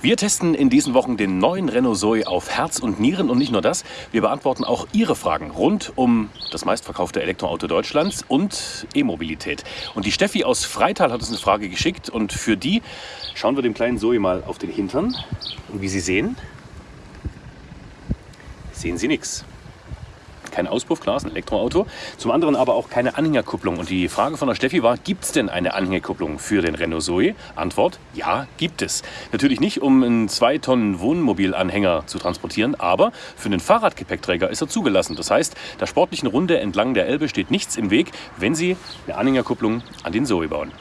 Wir testen in diesen Wochen den neuen Renault Zoe auf Herz und Nieren und nicht nur das, wir beantworten auch Ihre Fragen rund um das meistverkaufte Elektroauto Deutschlands und E-Mobilität. Und die Steffi aus Freital hat uns eine Frage geschickt und für die schauen wir dem kleinen Zoe mal auf den Hintern. Und wie Sie sehen, sehen Sie nichts kein Auspuff, klar, ist ein Elektroauto. Zum anderen aber auch keine Anhängerkupplung. Und die Frage von der Steffi war, gibt es denn eine Anhängerkupplung für den Renault Zoe? Antwort, ja, gibt es. Natürlich nicht, um einen 2 Tonnen Wohnmobilanhänger zu transportieren, aber für einen Fahrradgepäckträger ist er zugelassen. Das heißt, der sportlichen Runde entlang der Elbe steht nichts im Weg, wenn Sie eine Anhängerkupplung an den Zoe bauen.